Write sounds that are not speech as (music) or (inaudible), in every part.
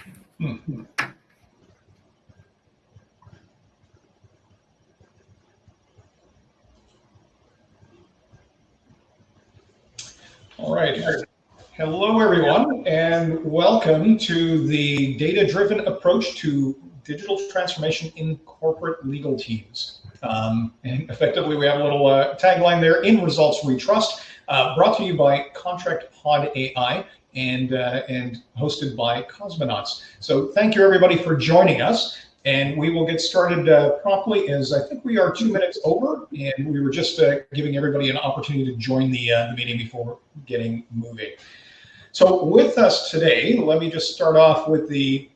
(laughs) All right. Hello, everyone, and welcome to the data-driven approach to digital transformation in corporate legal teams. Um, and effectively, we have a little uh, tagline there, in results we trust, uh, brought to you by Contract Pod AI and, uh, and hosted by Cosmonauts. So thank you everybody for joining us. And we will get started uh, promptly as I think we are two minutes over and we were just uh, giving everybody an opportunity to join the, uh, the meeting before getting moving. So with us today, let me just start off with the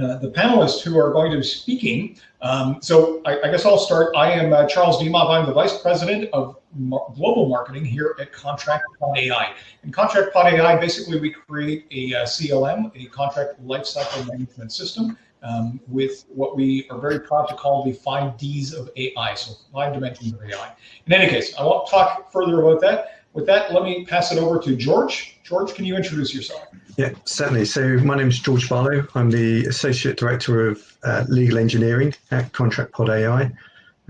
uh, the panelists who are going to be speaking. Um, so I, I, guess I'll start. I am uh, Charles Dimov. I'm the Vice President of Global Marketing here at Contract Pod AI. Pod AI, basically we create a uh, CLM, a Contract Lifecycle Management System, um, with what we are very proud to call the five Ds of AI, so five dimensions of AI. In any case, I won't talk further about that. With that, let me pass it over to George. George, can you introduce yourself? Yeah, certainly. So my name is George Barlow. I'm the Associate Director of uh, Legal Engineering at Contract Pod AI.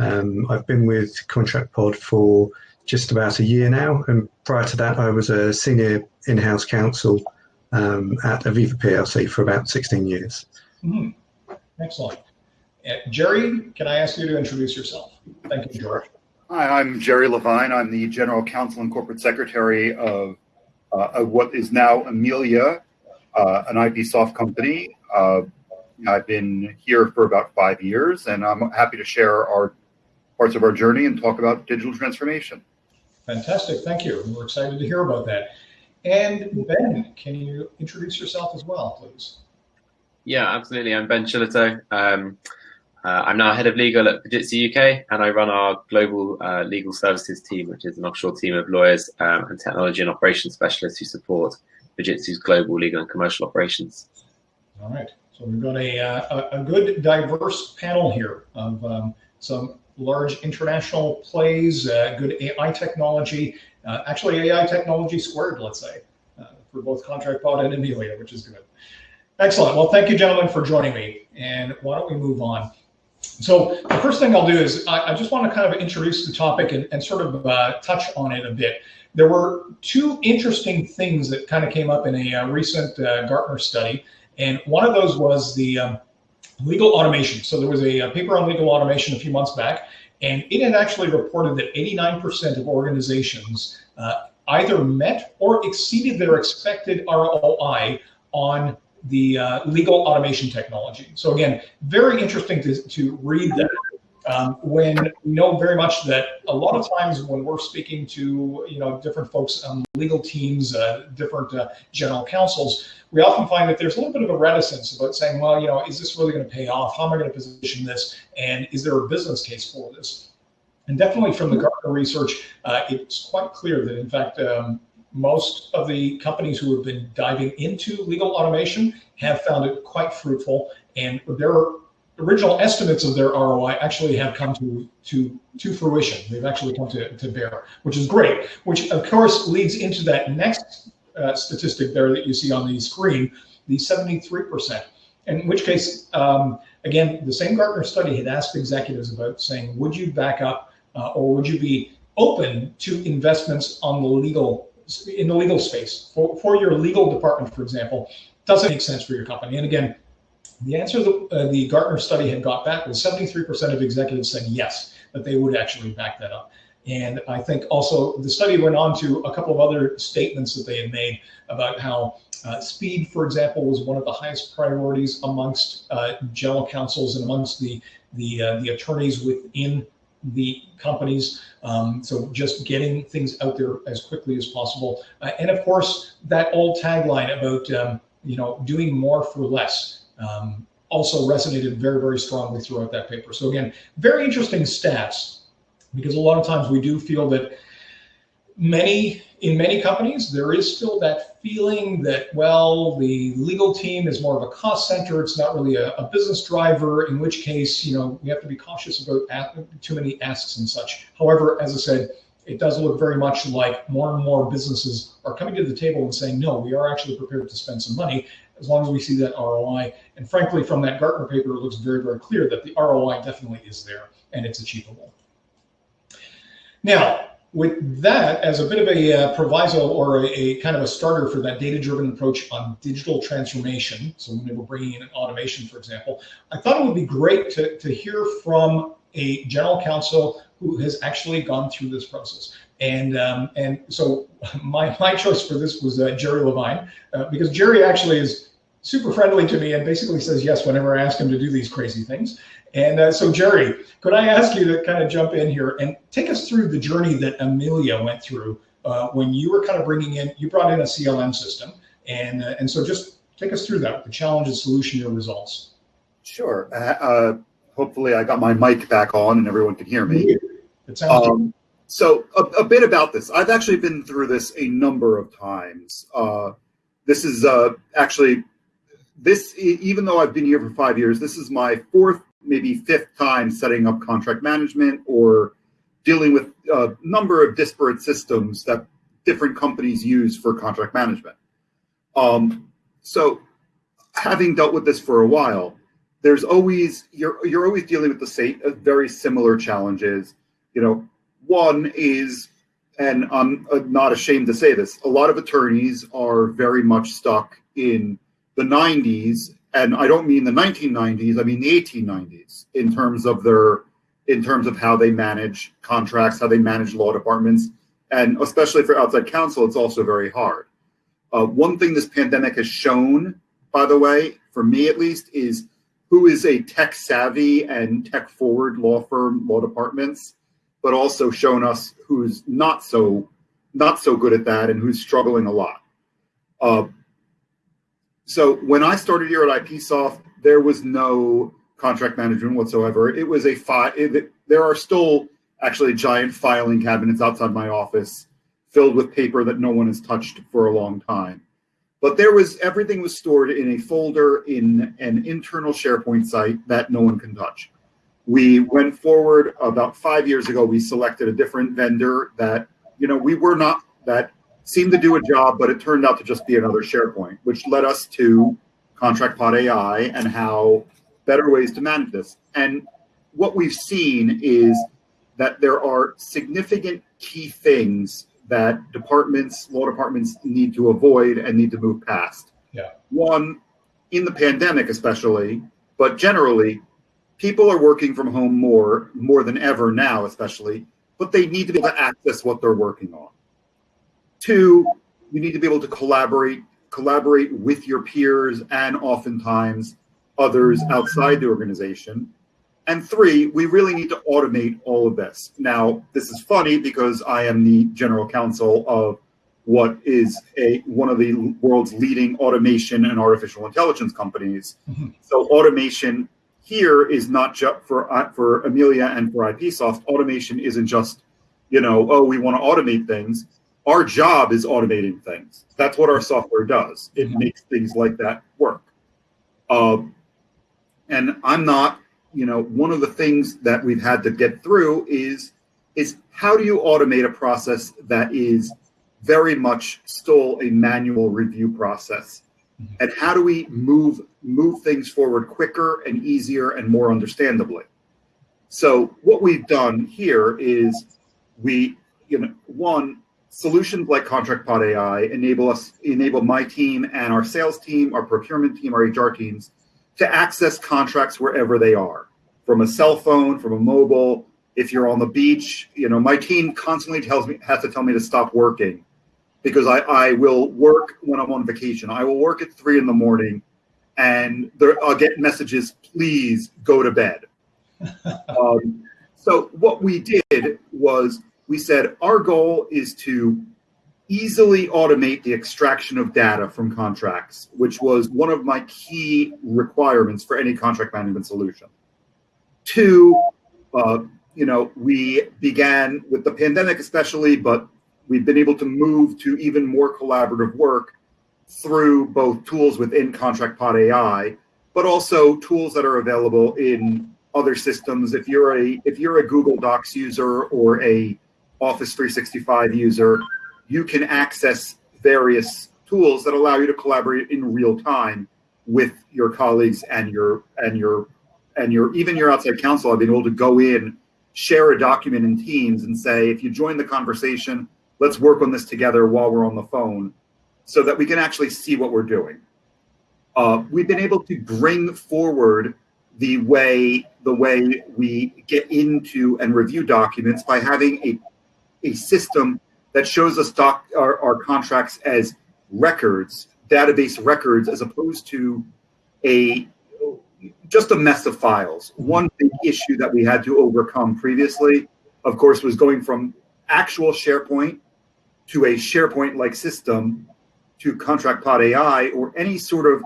Um, I've been with Contract Pod for just about a year now, and prior to that, I was a senior in-house counsel um, at Aviva PLC for about 16 years. Mm, excellent. Uh, Jerry, can I ask you to introduce yourself? Thank you, George. Hi, I'm Jerry Levine. I'm the General Counsel and Corporate Secretary of, uh, of what is now Amelia, uh, an IPsoft company. Uh, I've been here for about five years, and I'm happy to share our parts of our journey and talk about digital transformation. Fantastic, thank you. We're excited to hear about that. And Ben, can you introduce yourself as well, please? Yeah, absolutely. I'm Ben Chilito. Um, uh, I'm now head of legal at Fujitsu UK, and I run our global uh, legal services team, which is an offshore team of lawyers um, and technology and operations specialists who support Fujitsu's global legal and commercial operations. All right. So we've got a, uh, a, a good, diverse panel here of um, some large international plays, uh, good AI technology, uh, actually AI technology squared, let's say, uh, for both Contract Pod and Amelia, which is good. Excellent. Well, thank you, gentlemen, for joining me. And why don't we move on? So the first thing I'll do is I, I just want to kind of introduce the topic and, and sort of uh, touch on it a bit. There were two interesting things that kind of came up in a uh, recent uh, Gartner study. And one of those was the um, legal automation. So there was a, a, paper on legal automation a few months back, and it had actually reported that 89% of organizations uh, either met or exceeded their expected ROI on the uh, legal automation technology. So again, very interesting to, to read that um, when we know very much that a lot of times when we're speaking to you know different folks on legal teams, uh, different uh, general counsels, we often find that there's a little bit of a reticence about saying, well, you know, is this really going to pay off? How am I going to position this? And is there a business case for this? And definitely from the Gartner research, uh, it's quite clear that in fact um, most of the companies who have been diving into legal automation have found it quite fruitful and their original estimates of their ROI actually have come to, to, to fruition. They've actually come to, to bear, which is great, which of course leads into that next uh, statistic there that you see on the screen, the 73%. In which case, um, again, the same Gartner study had asked executives about saying, would you back up uh, or would you be open to investments on the legal in the legal space for, for your legal department, for example, doesn't make sense for your company. And again, the answer that uh, the Gartner study had got back was 73% of executives said yes, that they would actually back that up. And I think also the study went on to a couple of other statements that they had made about how uh, speed, for example, was one of the highest priorities amongst uh, general counsels and amongst the the uh, the attorneys within the companies. Um, so just getting things out there as quickly as possible. Uh, and of course, that old tagline about, um, you know, doing more for less um, also resonated very, very strongly throughout that paper. So again, very interesting stats because a lot of times we do feel that many in many companies, there is still that feeling that, well, the legal team is more of a cost center. It's not really a, a business driver, in which case, you know, we have to be cautious about too many asks and such. However, as I said, it does look very much like more and more businesses are coming to the table and saying, no, we are actually prepared to spend some money. as long as we see that ROI. And frankly, from that Gartner paper, it looks very, very clear that the ROI definitely is there and it's achievable. Now, with that as a bit of a uh, proviso or a, a, kind of a starter for that data-driven approach on digital transformation, so when we're bringing in automation, for example, I thought it would be great to, to hear from a general counsel who has actually gone through this process. And um, and so (laughs) my, my choice for this was uh, Jerry Levine, uh, because Jerry actually is super friendly to me and basically says yes whenever I ask him to do these crazy things. And uh, so, Jerry, could I ask you to kind of jump in here and take us through the journey that Amelia went through uh, when you were kind of bringing in, you brought in a CLM system. And, uh, and so just take us through that, the challenges, solution, your results. Sure. Uh, uh, hopefully I got my mic back on and everyone can hear me. It sounds um, so a, a, bit about this. I've actually been through this a number of times. Uh, this is actually this, even though I've been here for five years, this is my fourth maybe fifth time setting up contract management or dealing with a number of disparate systems that different companies use for contract management. Um, so having dealt with this for a while, there's always you're you're always dealing with the same uh, very similar challenges. You know, one is, and I'm uh, not ashamed to say this, a lot of attorneys are very much stuck in the 90s and I don't mean the 1990s, I mean the 1890s in terms of their in terms of how they manage contracts, how they manage law departments, and especially for outside counsel, it's also very hard. Uh, one thing this pandemic has shown, by the way, for me at least, is who is a tech savvy and tech forward law firm, law departments, but also shown us who's not so not so good at that and who's struggling a lot. Uh, so when I started here at IPsoft, there was no contract management whatsoever. It was a file. There are still actually giant filing cabinets outside my office filled with paper that no one has touched for a long time. But there was everything was stored in a folder in an internal SharePoint site that no one can touch. We went forward about five years ago. We selected a different vendor that you know we were not that seemed to do a job, but it turned out to just be another SharePoint, which led us to Contract Pod AI and how better ways to manage this. And what we've seen is that there are significant key things that departments, law departments need to avoid and need to move past. Yeah. One, in the pandemic especially, but generally, people are working from home more, more than ever now, especially, but they need to be able to access what they're working on. Two, you need to be able to collaborate, collaborate with your peers and oftentimes others outside the organization. And three, we really need to automate all of this. Now, this is funny because I am the general counsel of what is a one of the world's leading automation and artificial intelligence companies. Mm-hmm. So automation here is not just for uh, for Amelia and for IPsoft. Automation isn't just, you know, oh, we want to automate things our job is automating things. That's what our software does. It makes things like that work. Um, and I'm not, you know, one of the things that we've had to get through is is how do you automate a process that is very much still a manual review process, mm-hmm. and how do we move move things forward quicker and easier and more understandably? So what we've done here is we, you know, one solutions like ContractPod AI enable us, enable my team and our sales team, our procurement team, our HR teams to access contracts wherever they are, from a cell phone, from a mobile. If you're on the beach, you know, my team constantly tells me has to tell me to stop working because I, I will work when I'm on vacation. I will work at three in the morning and there, I'll get messages, please go to bed. (laughs) um, so what we did was we said our goal is to easily automate the extraction of data from contracts, which was one of my key requirements for any contract management solution. Two, uh, you know, we began with the pandemic, especially, but we've been able to move to even more collaborative work through both tools within ContractPod AI, but also tools that are available in other systems. If you're a if you're a Google Docs user or a Office 365 user, you can access various tools that allow you to collaborate in real time with your colleagues and your and your and your even your outside counsel. I've been able to go in, share a document in Teams, and say, if you join the conversation, let's work on this together while we're on the phone, so that we can actually see what we're doing. Uh, we've been able to bring forward the way the way we get into and review documents by having a a system that shows us doc our, our contracts as records, database records, as opposed to a just a mess of files. One big issue that we had to overcome previously, of course, was going from actual SharePoint to a SharePoint-like system to ContractPod AI or any sort of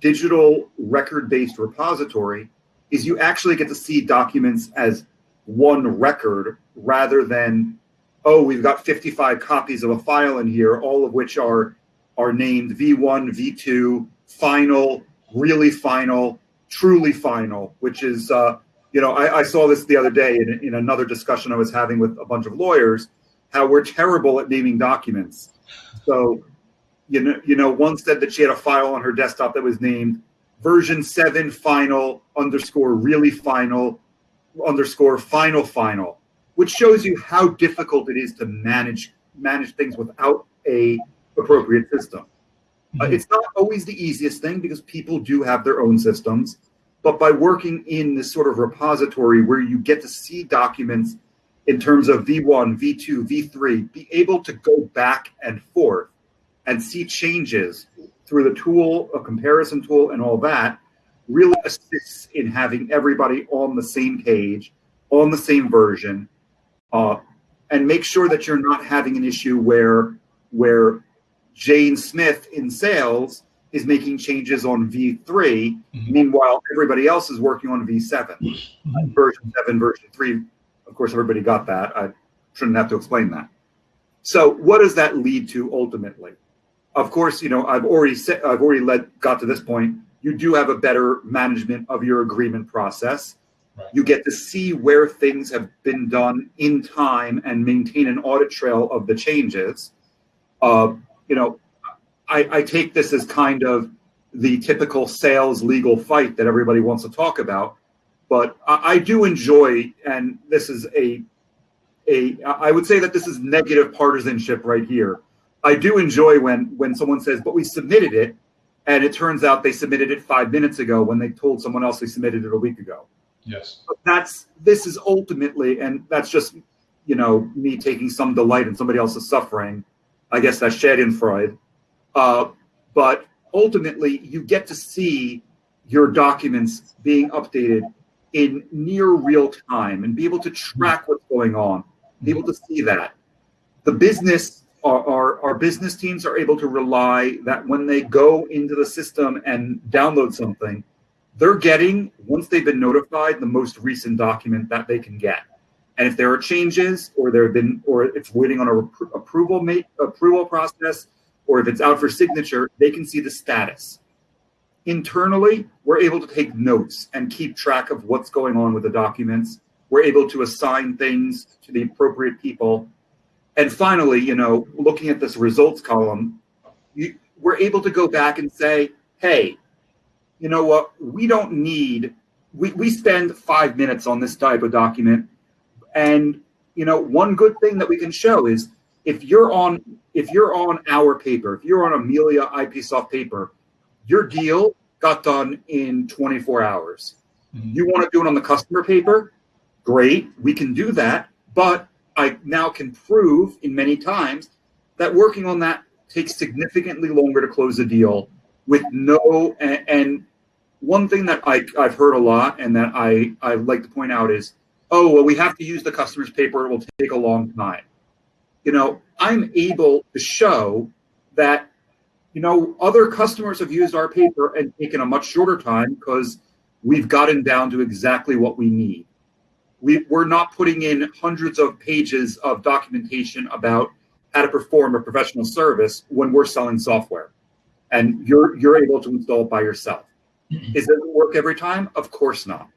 digital record-based repository is you actually get to see documents as one record rather than oh we've got 55 copies of a file in here all of which are are named v1 v2 final really final truly final which is uh, you know I, I, saw this the other day in, in another discussion i was having with a bunch of lawyers how we're terrible at naming documents. So you know you know one said that she had a file on her desktop that was named version 7 final underscore really final underscore final final which shows you how difficult it is to manage manage things without a appropriate system uh, mm-hmm. it's not always the easiest thing because people do have their own systems but by working in this sort of repository where you get to see documents in terms of v1 v2 v3 be able to go back and forth and see changes through the tool, a comparison tool, and all that really assists in having everybody on the same page, on the same version, uh, and make sure that you're not having an issue where where Jane Smith in sales is making changes on V3. Mm-hmm. Meanwhile, everybody else is working on V7, mm-hmm. version 7, version 3. Of course, everybody got that. I shouldn't have to explain that. So, what does that lead to ultimately? of course, you know, I've already said, I've already led, got to this point. You do have a better management of your agreement process. You get to see where things have been done in time and maintain an audit trail of the changes. Uh, you know, I, I take this as kind of the typical sales legal fight that everybody wants to talk about, but I, I do enjoy, and this is a, a, I would say that this is negative partisanship right here I do enjoy when when someone says, "But we submitted it," and it turns out they submitted it five minutes ago when they told someone else they submitted it a week ago. Yes, but that's this is ultimately, and that's just you know me taking some delight in somebody else's suffering. I guess that's Schadenfreude. Uh, but ultimately, you get to see your documents being updated in near real time and be able to track what's going on, be able to see that. The business our, our, our, business teams are able to rely that when they go into the system and download something, they're getting, once they've been notified, the most recent document that they can get. And if there are changes or there have been, or it's waiting on a rep- approval ma- approval process, or if it's out for signature, they can see the status. Internally, we're able to take notes and keep track of what's going on with the documents. We're able to assign things to the appropriate people and finally, you know, looking at this results column, you, we're able to go back and say, hey, you know what? We don't need, we, we spend five minutes on this type of document. And, you know, one good thing that we can show is if you're on, if you're on our paper, if you're on Amelia IPsoft paper, your deal got done in 24 hours. Mm-hmm. You want to do it on the customer paper? Great, we can do that. But I now can prove in many times that working on that takes significantly longer to close a deal with no and, and one thing that I, I've heard a lot and that I, I like to point out is, oh, well, we have to use the customer's paper. It will take a long time. You know, I'm able to show that, you know, other customers have used our paper and taken a much shorter time because we've gotten down to exactly what we need we, we're not putting in hundreds of pages of documentation about how to perform a professional service when we're selling software and you're you're able to install it by yourself mm-hmm. is it work every time of course not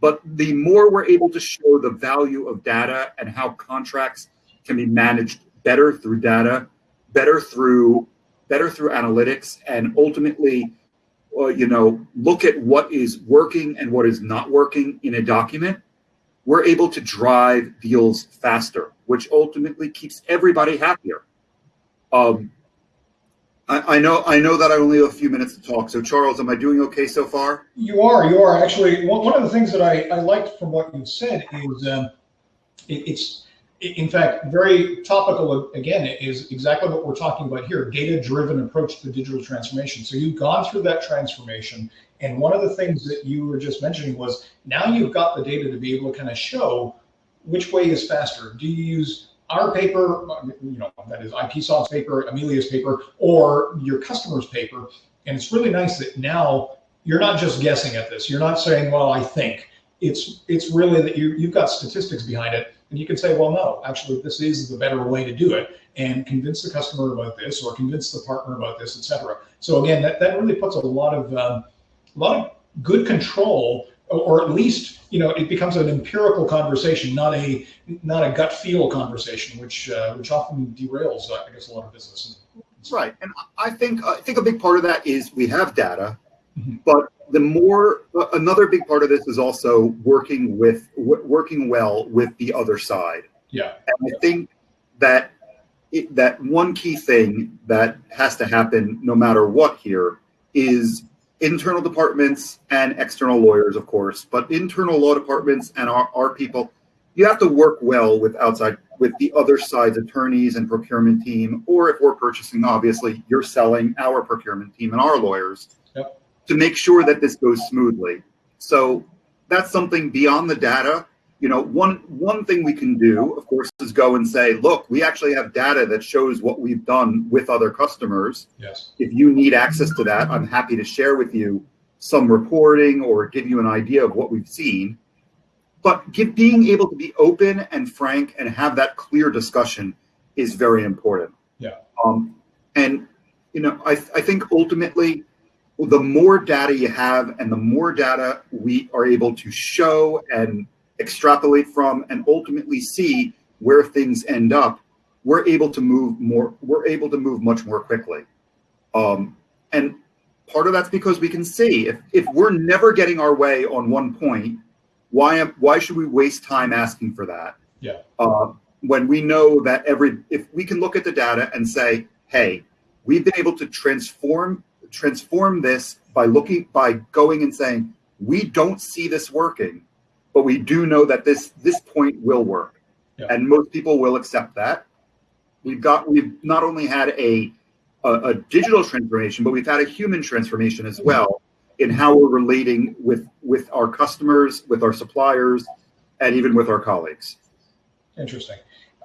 but the more we're able to show the value of data and how contracts can be managed better through data better through better through analytics, and ultimately, uh, you know, look at what is working and what is not working in a document, we're able to drive deals faster, which ultimately keeps everybody happier. Um, I, I know I know that I only have a few minutes to talk. So Charles, am I doing okay so far? You are. You are actually. One, of the things that I, I liked from what you said is um, it, it's in fact very topical. Again, is exactly what we're talking about here: data-driven approach to digital transformation. So you've gone through that transformation, and one of the things that you were just mentioning was now you've got the data to be able to kind of show which way is faster. Do you use our paper, you know, that is IPsoft's paper, Amelia's paper, or your customer's paper. And it's really nice that now you're not just guessing at this. You're not saying, well, I think. It's it's really that you you've got statistics behind it, and you can say, well, no, actually, this is the better way to do it, and convince the customer about this, or convince the partner about this, etc. So again, that, that really puts a lot of um, a lot of good control or at least you know it becomes an empirical conversation, not a not a gut feel conversation, which uh, which often derails, uh, I guess, a lot of business. Right, and I think I think a big part of that is we have data, mm-hmm. but the more another big part of this is also working with working well with the other side. Yeah, and I think that it, that one key thing that has to happen no matter what here is internal departments and external lawyers, of course, but internal law departments and our, our people, you have to work well with outside, with the other side's attorneys and procurement team, or if we're purchasing, obviously, you're selling our procurement team and our lawyers yep. to make sure that this goes smoothly. So that's something beyond the data you know one one thing we can do of course is go and say look we actually have data that shows what we've done with other customers. Yes. If you need access to that i'm happy to share with you some reporting or give you an idea of what we've seen. But give, being able to be open and frank and have that clear discussion is very important. Yeah. Um, and you know I, I think ultimately the more data you have and the more data we are able to show and extrapolate from, and ultimately see where things end up, we're able to move more. We're able to move much more quickly. Um, and part of that's because we can see if if we're never getting our way on one point, why am why should we waste time asking for that? Yeah. Uh, when we know that every if we can look at the data and say, hey, we've been able to transform transform this by looking by going and saying we don't see this working but we do know that this this point will work, yeah. and most people will accept that. We've got we've not only had a, a, a digital transformation, but we've had a human transformation as well in how we're relating with with our customers, with our suppliers, and even with our colleagues. Interesting.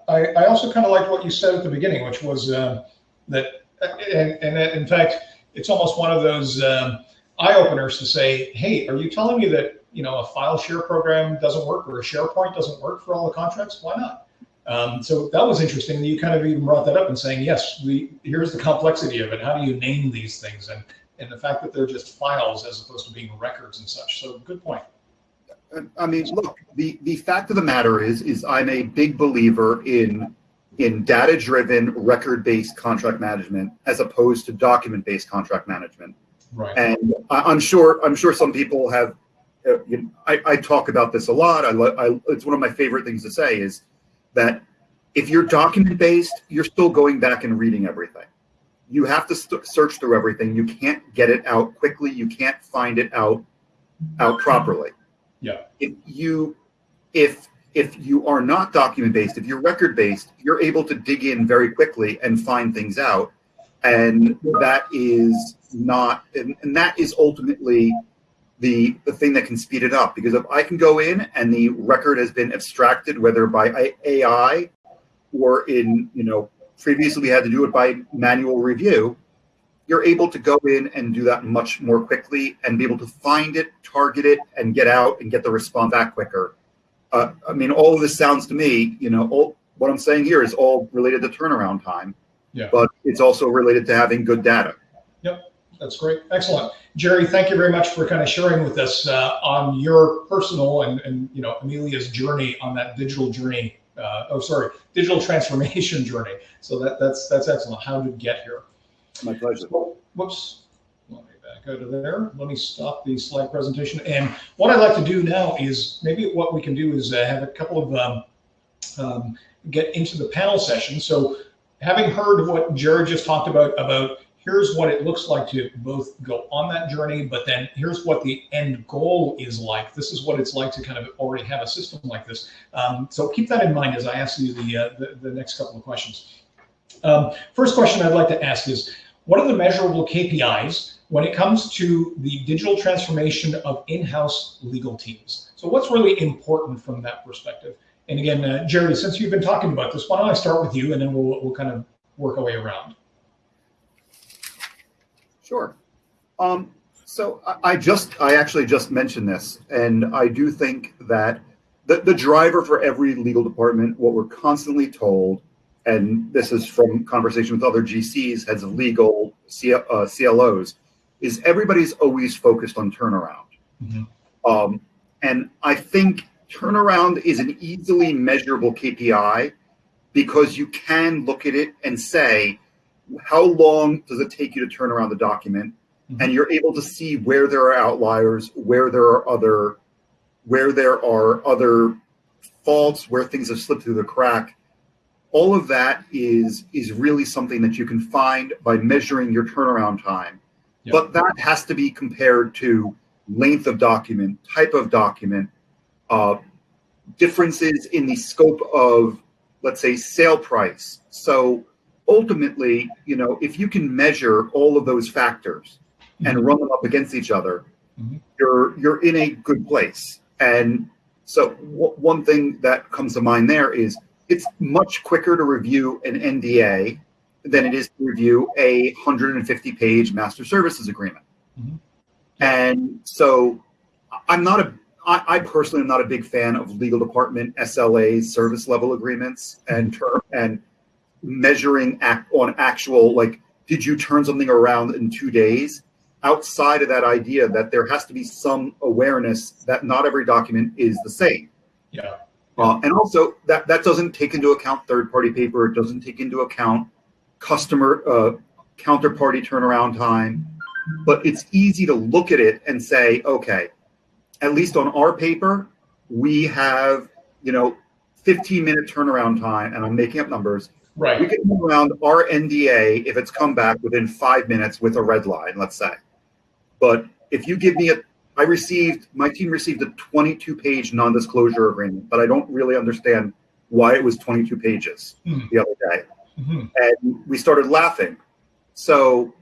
I, I also kind of liked what you said at the beginning, which was um, that, and, and in fact, it's almost one of those um, eye openers to say, "Hey, are you telling me that you know a file share program doesn't work or a SharePoint doesn't work for all the contracts, why not? Um, so that was interesting. You kind of even brought that up and saying, yes, we here's the complexity of it. How do you name these things and and the fact that they're just files as opposed to being records and such. So good point. I mean, look, the the fact of the matter is, is I'm a big believer in in data driven record based contract management as opposed to document based contract management. Right. And I'm sure I'm sure some people have Uh, you know, I, I, talk about this a lot. I, I, it's one of my favorite things to say is that if you're document based, you're still going back and reading everything. You have to st- search through everything. You can't get it out quickly. You can't find it out out properly. Yeah. If you if if you are not document based, if you're record based, you're able to dig in very quickly and find things out. And that is not, and, and that is ultimately the, the thing that can speed it up. Because if I can go in and the record has been abstracted, whether by AI or in, you know, previously we had to do it by manual review, you're able to go in and do that much more quickly and be able to find it, target it, and get out and get the response back quicker. Uh, I mean, all of this sounds to me, you know, all, what I'm saying here is all related to turnaround time, yeah. but it's also related to having good data. That's great. Excellent. Jerry, thank you very much for kind of sharing with us uh, on your personal and, and you know Amelia's journey on that digital journey. Uh, oh, sorry, digital transformation (laughs) journey. So that that's that's excellent. How to get here. My pleasure. Oh, Whoops. Let me back out of there. Let me stop the slide presentation. And what I'd like to do now is maybe what we can do is uh, have a couple of um, um, get into the panel session. So having heard what Jared just talked about, about here's what it looks like to both go on that journey, but then here's what the end goal is like. This is what it's like to kind of already have a system like this. Um, so keep that in mind as I ask you the, uh, the, the, next couple of questions. Um, first question I'd like to ask is, what are the measurable KPIs when it comes to the digital transformation of in-house legal teams? So what's really important from that perspective? And again, uh, Jerry, since you've been talking about this, why don't I start with you and then we'll, we'll kind of work our way around. Sure. Um, so I, I just, I actually just mentioned this, and I do think that the, the driver for every legal department, what we're constantly told, and this is from conversation with other GCs, heads of legal, C, uh, CLOs, is everybody's always focused on turnaround. Mm-hmm. Um, and I think turnaround is an easily measurable KPI because you can look at it and say, how long does it take you to turn around the document? Mm-hmm. And you're able to see where there are outliers, where there are other, where there are other faults, where things have slipped through the crack. All of that is is really something that you can find by measuring your turnaround time. Yep. But that has to be compared to length of document, type of document, uh, differences in the scope of, let's say, sale price. So ultimately, you know, if you can measure all of those factors mm-hmm. and run them up against each other, mm-hmm. you're you're in a good place. And so one thing that comes to mind there is it's much quicker to review an NDA than it is to review a 150 page master services agreement. Mm-hmm. And so I'm not a I, I, personally am not a big fan of legal department SLA service level agreements and term and measuring act on actual like did you turn something around in two days? Outside of that idea that there has to be some awareness that not every document is the same. Yeah. Uh, and also that that doesn't take into account third party paper. It doesn't take into account customer uh, counterparty turnaround time. But it's easy to look at it and say okay at least on our paper we have you know 15 minute turnaround time and i'm making up numbers Right. We can move around our NDA if it's come back within five minutes with a red line, let's say. But if you give me a, I received, my team received a 22 page non disclosure agreement, but I don't really understand why it was 22 pages mm-hmm. the other day. Mm-hmm. And we started laughing. So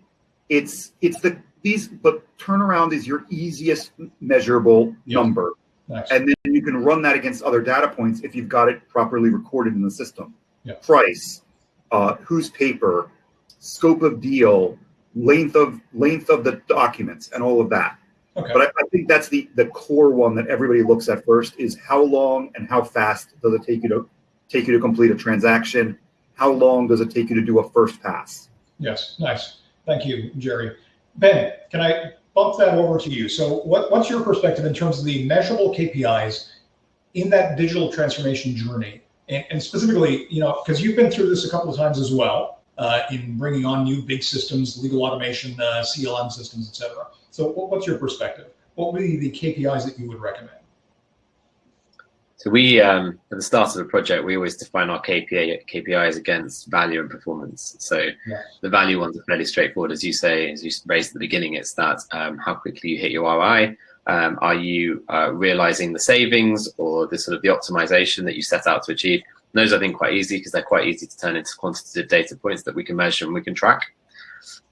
it's, it's the, these, but turnaround is your easiest measurable yep. number. Nice. And then you can run that against other data points if you've got it properly recorded in the system yeah. price, uh, whose paper, scope of deal, length of length of the documents, and all of that. Okay. But I, I, think that's the the core one that everybody looks at first is how long and how fast does it take you to take you to complete a transaction? How long does it take you to do a first pass? Yes, nice. Thank you, Jerry. Ben, can I bump that over to you? So, what, what's your perspective in terms of the measurable KPIs in that digital transformation journey? And, and specifically, you know, because you've been through this a couple of times as well uh, in bringing on new big systems, legal automation, uh, CLM systems, et cetera. So, what's your perspective? What would be the KPIs that you would recommend? So we, um, at the start of the project, we always define our KPI, KPIs against value and performance. So yeah. the value ones are fairly straightforward, as you say, as you raised at the beginning. It's that um, how quickly you hit your ROI, um, are you uh, realizing the savings or the sort of the optimization that you set out to achieve? And those I think quite easy because they're quite easy to turn into quantitative data points that we can measure and we can track.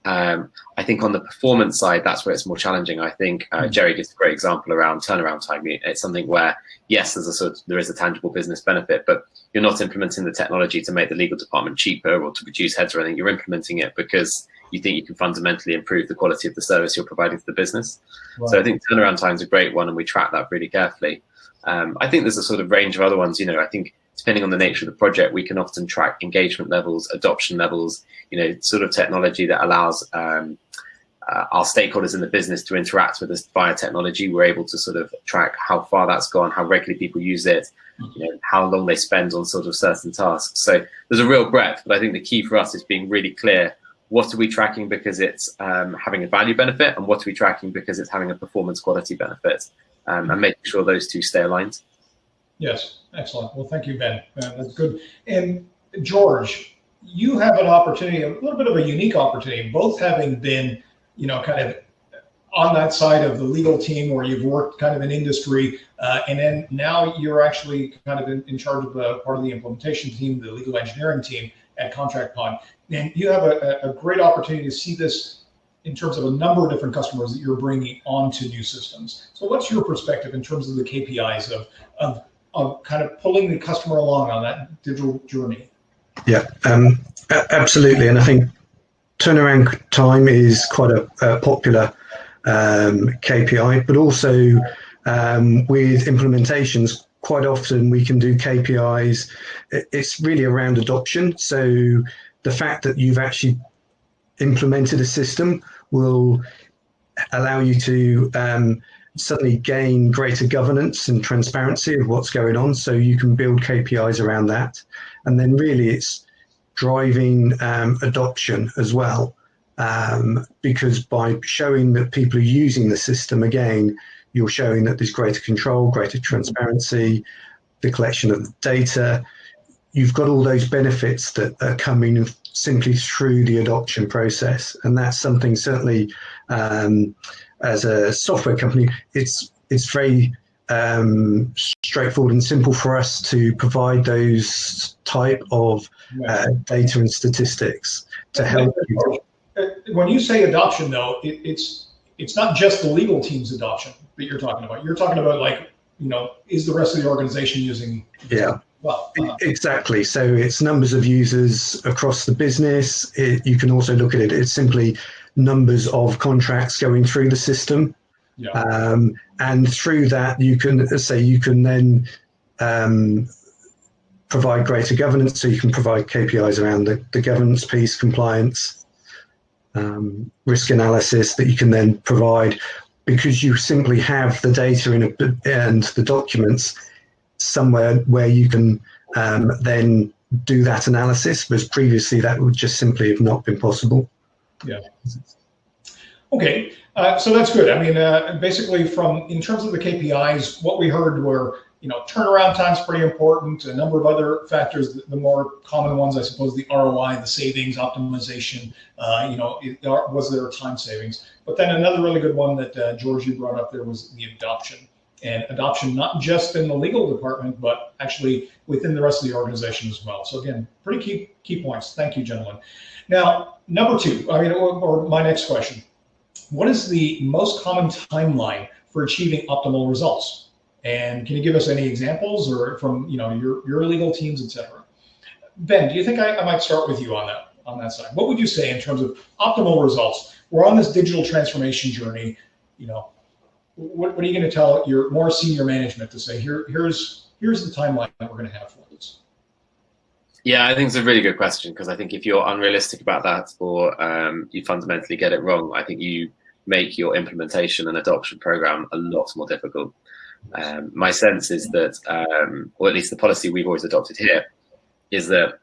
Um, I think on the performance side, that's where it's more challenging. I think uh, hmm. Jerry gives a great example around turnaround time. It's something where yes, there's a sort of, there is a tangible business benefit, but you're not implementing the technology to make the legal department cheaper or to reduce heads or anything. You're implementing it because you think you can fundamentally improve the quality of the service you're providing to the business. So I think turnaround time is a great one, and we track that really carefully. Um, I think there's a sort of range of other ones. You know, I think depending on the nature of the project, we can often track engagement levels, adoption levels. You know, sort of technology that allows um, uh, our stakeholders in the business to interact with us via technology. We're able to sort of track how far that's gone, how regularly people use it, you know, how long they spend on sort of certain tasks. So there's a real breadth, but I think the key for us is being really clear what are we tracking because it's um, having a value benefit and what are we tracking because it's having a performance quality benefit um, and making sure those two stay aligned. Yes, excellent. Well, thank you, Ben. Uh, that's good. And George, you have an opportunity, a little bit of a unique opportunity, both having been, you know, kind of on that side of the legal team where you've worked kind of in industry, uh, and then now you're actually kind of in, in charge of a, part of the implementation team, the legal engineering team at Contract Pod. And you have a, a great opportunity to see this in terms of a number of different customers that you're bringing onto new systems. So what's your perspective in terms of the KPIs of, of, of kind of pulling the customer along on that digital journey? Yeah, um, absolutely. And I think turnaround time is quite a, a popular um, KPI, but also um, with implementations, quite often we can do KPIs. It's really around adoption. So the fact that you've actually implemented a system will allow you to um, suddenly gain greater governance and transparency of what's going on. So you can build KPIs around that. And then really it's driving um, adoption as well. Um, because by showing that people are using the system again, you're showing that there's greater control, greater transparency, the collection of data. You've got all those benefits that are coming simply through the adoption process. And that's something certainly um, as a software company, it's, it's very um, straightforward and simple for us to provide those type of uh, data and statistics to help you. Uh, when you say adoption, though, it, it's it's not just the legal team's adoption that you're talking about. You're talking about like, you know, is the rest of the organization using? Yeah. Well, uh, exactly. So it's numbers of users across the business. It, you can also look at it. It's simply numbers of contracts going through the system. Yeah. Um, and through that, you can say you can then um, provide greater governance. So you can provide KPIs around the, the governance piece, compliance, um, risk analysis that you can then provide because you simply have the data in a, and the documents somewhere where you can um, then do that analysis, whereas previously that would just simply have not been possible. Yeah. Okay, uh, so that's good. I mean, uh, basically, from in terms of the KPIs, what we heard were you know, turnaround time is pretty important. A number of other factors, the, the, more common ones, I suppose, the ROI, the savings, optimization. Uh, you know, it, was there time savings? But then another really good one that uh, George you brought up there was the adoption, and adoption not just in the legal department, but actually within the rest of the organization as well. So again, pretty key key points. Thank you, gentlemen. Now, number two. I mean, or, or my next question: What is the most common timeline for achieving optimal results? And can you give us any examples or from you know your, your legal teams, et cetera? Ben, do you think I, I might start with you on that on that side? What would you say in terms of optimal results? We're on this digital transformation journey. You know, what, what are you going to tell your more senior management to say? Here, here's here's the timeline that we're going to have for this. Yeah, I think it's a really good question because I think if you're unrealistic about that or um, you fundamentally get it wrong, I think you make your implementation and adoption program a lot more difficult. Um, my sense is that, um, or at least the policy we've always adopted here, is that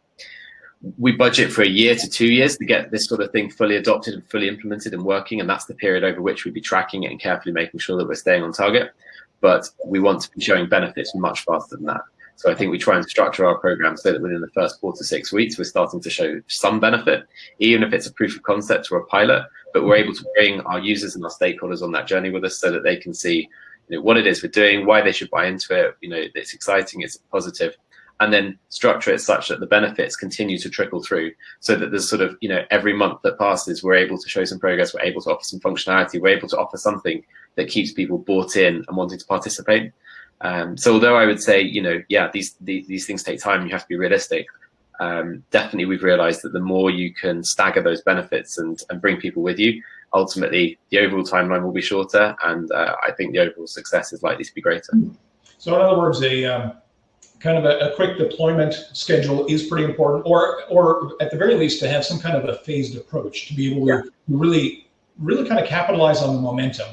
we budget for a year to two years to get this sort of thing fully adopted and fully implemented and working. And that's the period over which we'd be tracking it and carefully making sure that we're staying on target. But we want to be showing benefits much faster than that. So I think we try and structure our program so that within the first four to six weeks, we're starting to show some benefit, even if it's a proof of concept or a pilot, but we're able to bring our users and our stakeholders on that journey with us so that they can see you know, what it is we're doing, why they should buy into it. You know, it's exciting, it's positive, and then structure it such that the benefits continue to trickle through, so that there's sort of you know every month that passes, we're able to show some progress, we're able to offer some functionality, we're able to offer something that keeps people bought in and wanting to participate. Um, so although I would say, you know, yeah, these, these, these things take time, you have to be realistic. Um, definitely, we've realized that the more you can stagger those benefits and, and bring people with you, ultimately the overall timeline will be shorter, and uh, I think the overall success is likely to be greater. So, in other words, a um, kind of a, a, quick deployment schedule is pretty important, or or at the very least to have some kind of a phased approach to be able to really really kind of capitalize on the momentum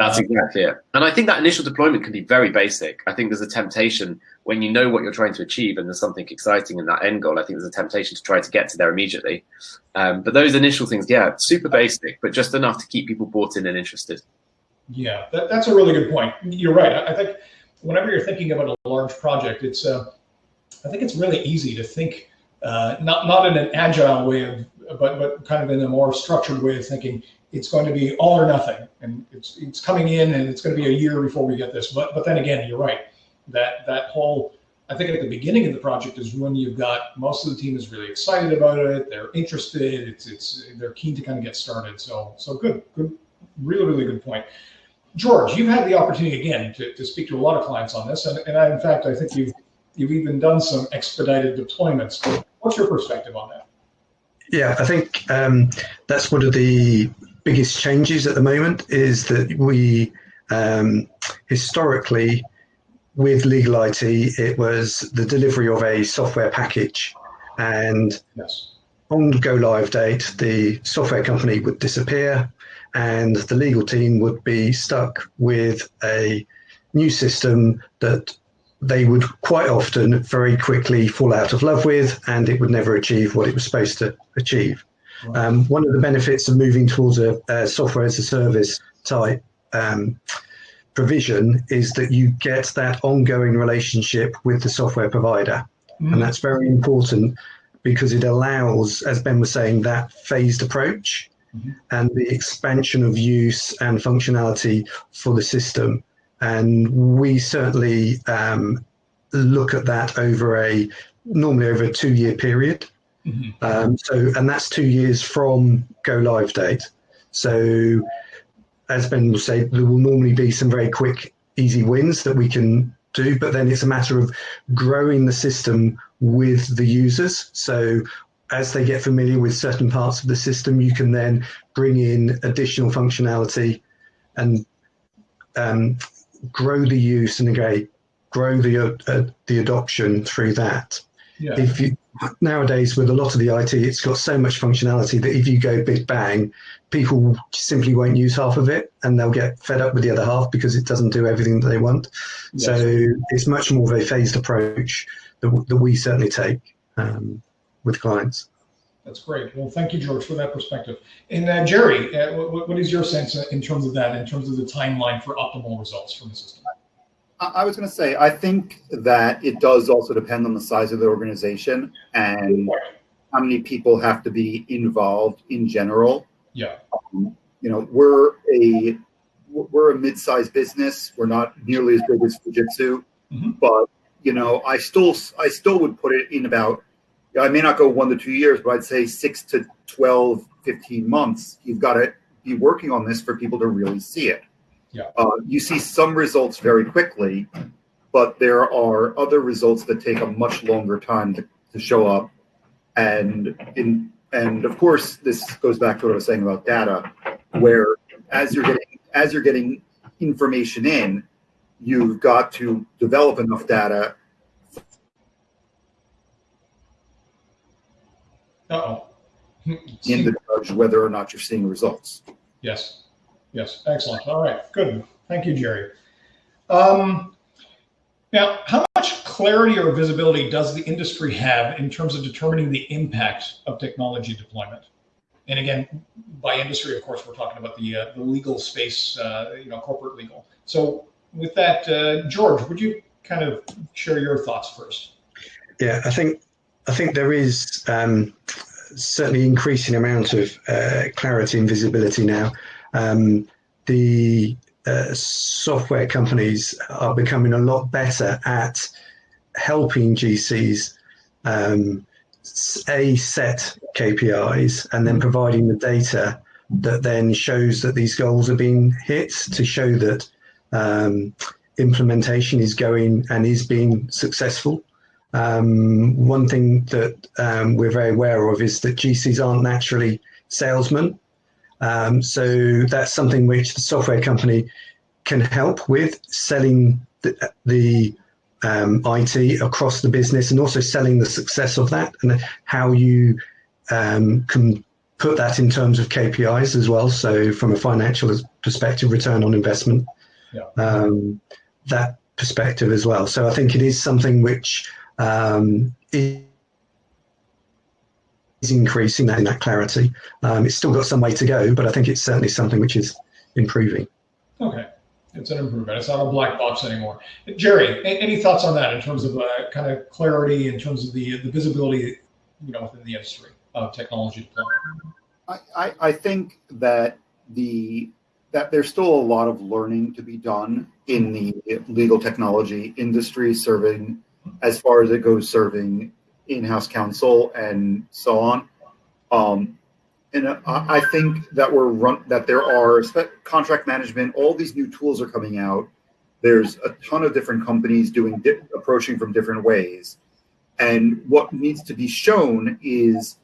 That's exactly it. And I think that initial deployment can be very basic. I think there's a temptation when you know what you're trying to achieve and there's something exciting in that end goal. I think there's a temptation to try to get to there immediately. Um, but those initial things, yeah, super basic, but just enough to keep people bought in and interested. Yeah, that, that's a really good point. You're right. I think whenever you're thinking about a large project, it's uh, I think it's really easy to think uh, not not in an agile way of, but but kind of in a more structured way of thinking. It's going to be all or nothing, and it's it's coming in, and it's going to be a year before we get this. But but then again, you're right. That that whole I think at the beginning of the project is when you've got most of the team is really excited about it. They're interested. It's it's they're keen to kind of get started. So so good good really really good point. George, you've had the opportunity again to, to speak to a lot of clients on this, and, and I, in fact, I think you've you've even done some expedited deployments. What's your perspective on that? Yeah, I think um, that's one of the biggest changes at the moment is that we um, historically with legal IT it was the delivery of a software package and yes. on go live date the software company would disappear and the legal team would be stuck with a new system that they would quite often very quickly fall out of love with and it would never achieve what it was supposed to achieve. Um, one of the benefits of moving towards a, a software as a service type um, provision is that you get that ongoing relationship with the software provider. Mm. And that's very important because it allows, as Ben was saying, that phased approach mm and the expansion of use and functionality for the system. And we certainly um, look at that over a normally over a two year period. Mm -hmm. um, so, and that's two years from go live date. So, as Ben will say, there will normally be some very quick, easy wins that we can do, but then it's a matter of growing the system with the users. So as they get familiar with certain parts of the system, you can then bring in additional functionality and um, grow the use and again, grow the uh, the adoption through that. Yeah. If you nowadays with a lot of the IT, it's got so much functionality that if you go big bang, people simply won't use half of it, and they'll get fed up with the other half because it doesn't do everything that they want. Yes. So it's much more of a phased approach that, that we certainly take. Um, with clients. That's great. Well, thank you, George, for that perspective. And uh, Jerry, uh, what, what is your sense in terms of that, in terms of the timeline for optimal results from the system? I was going to say, I think that it does also depend on the size of the organization and how many people have to be involved in general. Yeah. Um, you know, we're a we're a mid-sized business. We're not nearly as big as Fujitsu, mm -hmm. but you know, I still I still would put it in about I may not go one to two years, but I'd say six to 12, 15 months. You've got to be working on this for people to really see it. Yeah. Uh, you see some results very quickly, but there are other results that take a much longer time to, to show up. And in and of course, this goes back to what I was saying about data, where as you're getting as you're getting information in, you've got to develop enough data Uh-oh. in the judge whether or not you're seeing results. Yes. Yes. Excellent. All right. Good. Thank you, Jerry. Um, now, how much clarity or visibility does the industry have in terms of determining the impact of technology deployment? And again, by industry, of course, we're talking about the, uh, the legal space, uh, you know, corporate legal. So with that, uh, George, would you kind of share your thoughts first? Yeah, I think I think there is um, certainly increasing amount of uh, clarity and visibility now. Um, the uh, software companies are becoming a lot better at helping GCs um, a set KPIs and then providing the data that then shows that these goals are being hit to show that um, implementation is going and is being successful. Um, one thing that um, we're very aware of is that GCs aren't naturally salesmen. Um, so that's something which the software company can help with selling the, the um, IT across the business and also selling the success of that and how you um, can put that in terms of KPIs as well. So from a financial perspective, return on investment, yeah. um, that perspective as well. So I think it is something which um, is increasing that in that clarity. Um, it's still got some way to go, but I think it's certainly something which is improving. Okay. It's an improvement. It's not a black box anymore. Jerry, any thoughts on that in terms of uh, kind of clarity, in terms of the the visibility, you know, within the industry of technology deployment? I, I, I think that the that there's still a lot of learning to be done in the legal technology industry, serving as far as it goes, serving in-house counsel and so on. Um, and I think that we're run that there are contract management. All these new tools are coming out. There's a ton of different companies doing approaching from different ways, and what needs to be shown is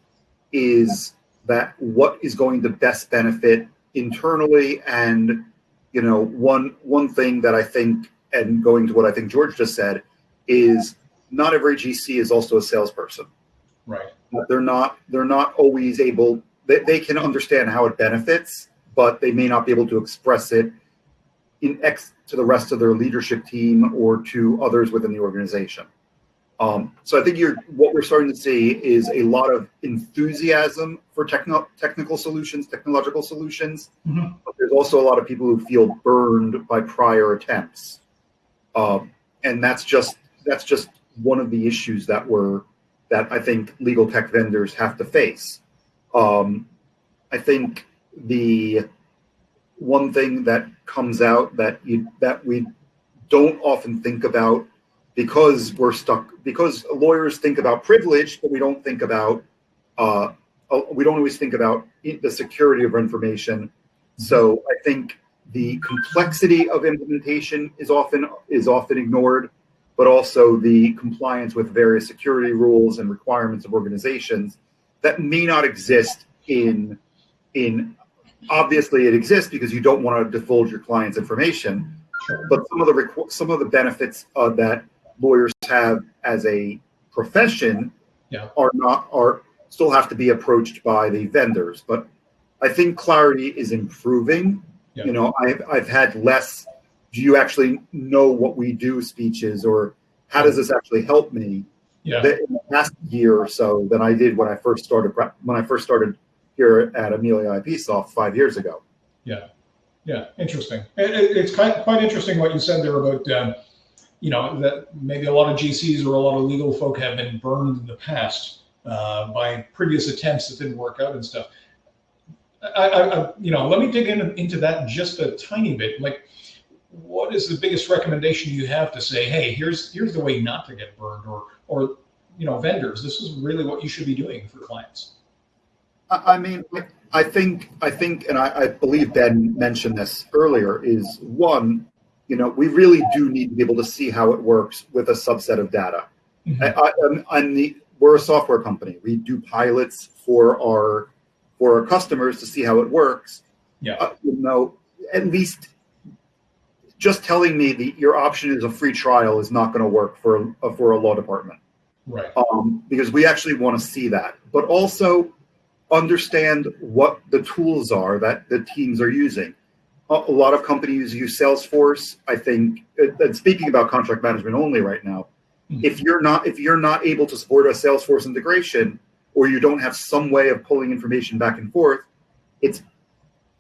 is that what is going to best benefit internally and you know one one thing that I think and going to what I think George just said is not every GC is also a salesperson. Right. They're not they're not always able they, they can understand how it benefits, but they may not be able to express it in X to the rest of their leadership team or to others within the organization. Um, so I think you're what we're starting to see is a lot of enthusiasm for techno, technical solutions, technological solutions. Mm-hmm. But there's also a lot of people who feel burned by prior attempts, um, and that's just that's just one of the issues that we're that I think legal tech vendors have to face. Um, I think the one thing that comes out that you that we don't often think about because we're stuck because lawyers think about privilege, but we don't think about uh, uh we don't always think about the security of information. So I think the complexity of implementation is often is often ignored, but also the compliance with various security rules and requirements of organizations that may not exist in in obviously it exists because you don't want to divulge your client's information but some of the some of the benefits uh, that lawyers have as a profession yeah. are not are still have to be approached by the vendors but i think clarity is improving yeah. you know i've i've had less do you actually know what we do speeches or how does this actually help me yeah. in the past year or so than I did when I first started when I first started here at Amelia IPsoft five years ago. Yeah, yeah, interesting. It, it, it's quite quite interesting what you said there about um, you know that maybe a lot of GCs or a lot of legal folk have been burned in the past uh, by previous attempts that didn't work out and stuff. I, I, you know, let me dig in, into that just a tiny bit. Like, what is the biggest recommendation you have to say, hey, here's here's the way not to get burned, or or you know, vendors, this is really what you should be doing for clients. I mean, I think I think, and I, I believe Ben mentioned this earlier. Is one, you know, we really do need to be able to see how it works with a subset of data. Mm-hmm. I, I, I'm the we're a software company. We do pilots for our for our customers to see how it works. Yeah. Uh, you know, at least just telling me that your option is a free trial is not going to work for a, for a law department. Right. Um, because we actually want to see that, but also understand what the tools are that the teams are using. A, a lot of companies use Salesforce. I think, and speaking about contract management only right now, mm-hmm. if you're not if you're not able to support a Salesforce integration, or you don't have some way of pulling information back and forth, it's